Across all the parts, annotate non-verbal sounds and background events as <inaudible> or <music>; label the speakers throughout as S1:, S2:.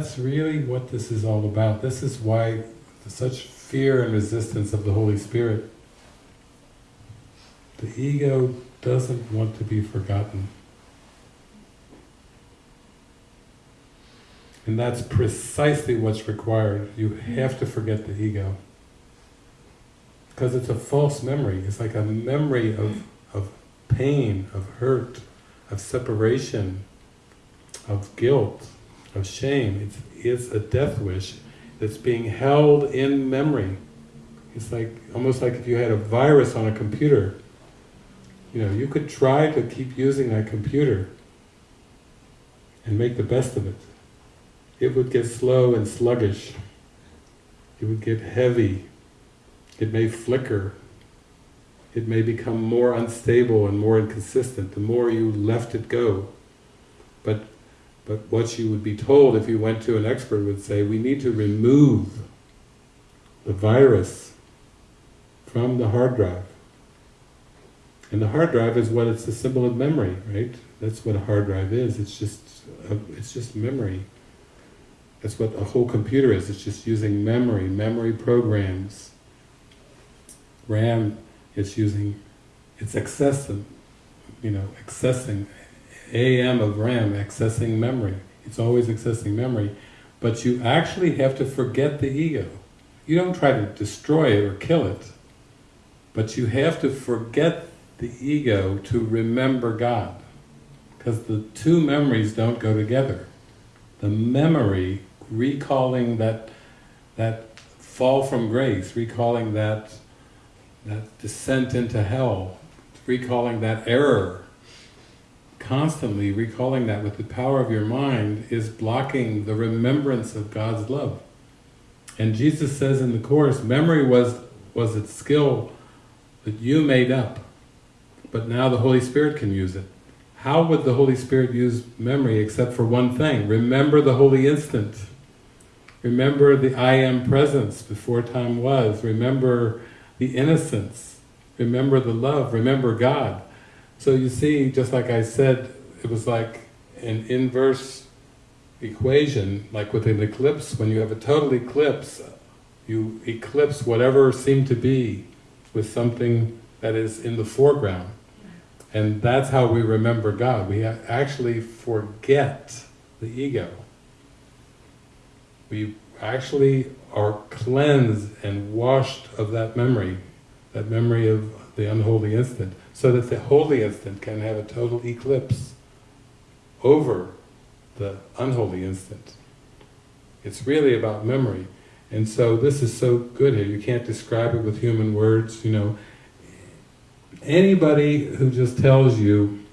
S1: that's really what this is all about. This is why such fear and resistance of the Holy Spirit. The ego doesn't want to be forgotten. And that's precisely what's required. You have to forget the ego. Because it's a false memory. It's like a memory of, of pain, of hurt, of separation, of guilt, of shame. It's, it's a death wish that's being held in memory. It's like almost like if you had a virus on a computer. You know, you could try to keep using that computer and make the best of it. It would get slow and sluggish. It would get heavy. It may flicker. It may become more unstable and more inconsistent the more you left it go. But but what you would be told if you went to an expert would say, we need to remove the virus from the hard drive. And the hard drive is what it's a symbol of memory, right? That's what a hard drive is. It's just a, it's just memory. That's what a whole computer is. It's just using memory, memory programs. RAM is using, it's accessing, you know, accessing AM of RAM, accessing memory. It's always accessing memory. But you actually have to forget the ego. You don't try to destroy it or kill it, but you have to forget the ego to remember God. Because the two memories don't go together. The memory, recalling that, that fall from grace, recalling that, that descent into hell, recalling that error, constantly recalling that with the power of your mind is blocking the remembrance of God's love. And Jesus says in the Course, memory was, was its skill that you made up, but now the Holy Spirit can use it. How would the Holy Spirit use memory except for one thing? Remember the holy instant. Remember the I am presence before time was. Remember the innocence. Remember the love. Remember God. So you see, just like I said, it was like an inverse equation, like with an eclipse, when you have a total eclipse, you eclipse whatever seemed to be with something that is in the foreground. And that's how we remember God. We actually forget the ego. We actually are cleansed and washed of that memory, that memory of the unholy instant so that the holy instant can have a total eclipse over the unholy instant. It's really about memory. And so this is so good here, you can't describe it with human words, you know. Anybody who just tells you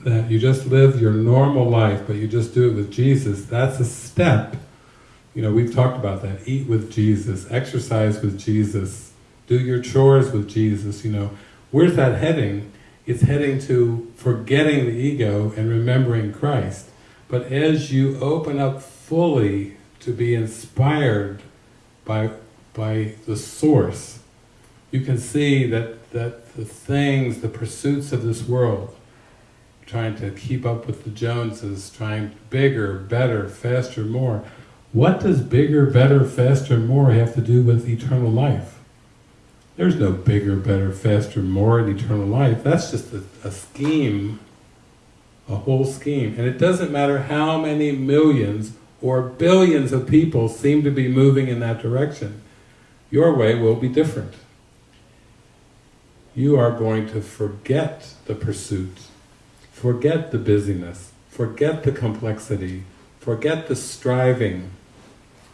S1: that you just live your normal life, but you just do it with Jesus, that's a step. You know, we've talked about that. Eat with Jesus, exercise with Jesus, do your chores with Jesus, you know. Where's that heading? It's heading to forgetting the ego and remembering Christ. But as you open up fully to be inspired by, by the source, you can see that, that the things, the pursuits of this world, trying to keep up with the Joneses, trying bigger, better, faster, more. What does bigger, better, faster, more have to do with eternal life? There's no bigger, better, faster, more in eternal life. That's just a, a scheme, a whole scheme. And it doesn't matter how many millions or billions of people seem to be moving in that direction. Your way will be different. You are going to forget the pursuit, forget the busyness, forget the complexity, forget the striving,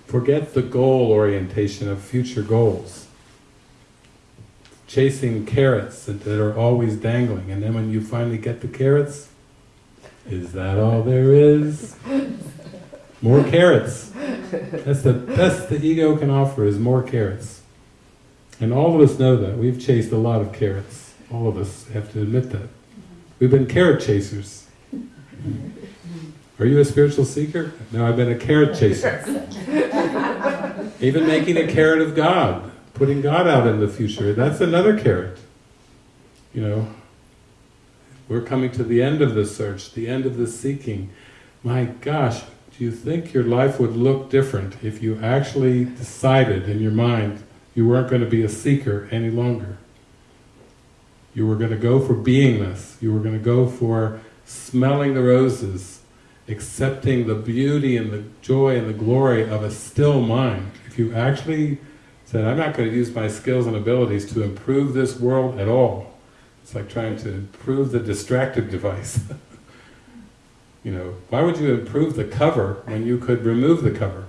S1: forget the goal orientation of future goals chasing carrots that, that are always dangling, and then when you finally get the carrots, is that all there is? More carrots. That's the best the ego can offer is more carrots. And all of us know that. We've chased a lot of carrots. All of us have to admit that. We've been carrot chasers. Are you a spiritual seeker? No, I've been a carrot chaser. <laughs> Even making a carrot of God putting God out in the future, that's another carrot. You know, we're coming to the end of the search, the end of the seeking. My gosh, do you think your life would look different if you actually decided in your mind you weren't going to be a seeker any longer? You were going to go for beingness, you were going to go for smelling the roses, accepting the beauty and the joy and the glory of a still mind. If you actually said, I'm not going to use my skills and abilities to improve this world at all, it's like trying to improve the distracted device. <laughs> you know, why would you improve the cover when you could remove the cover?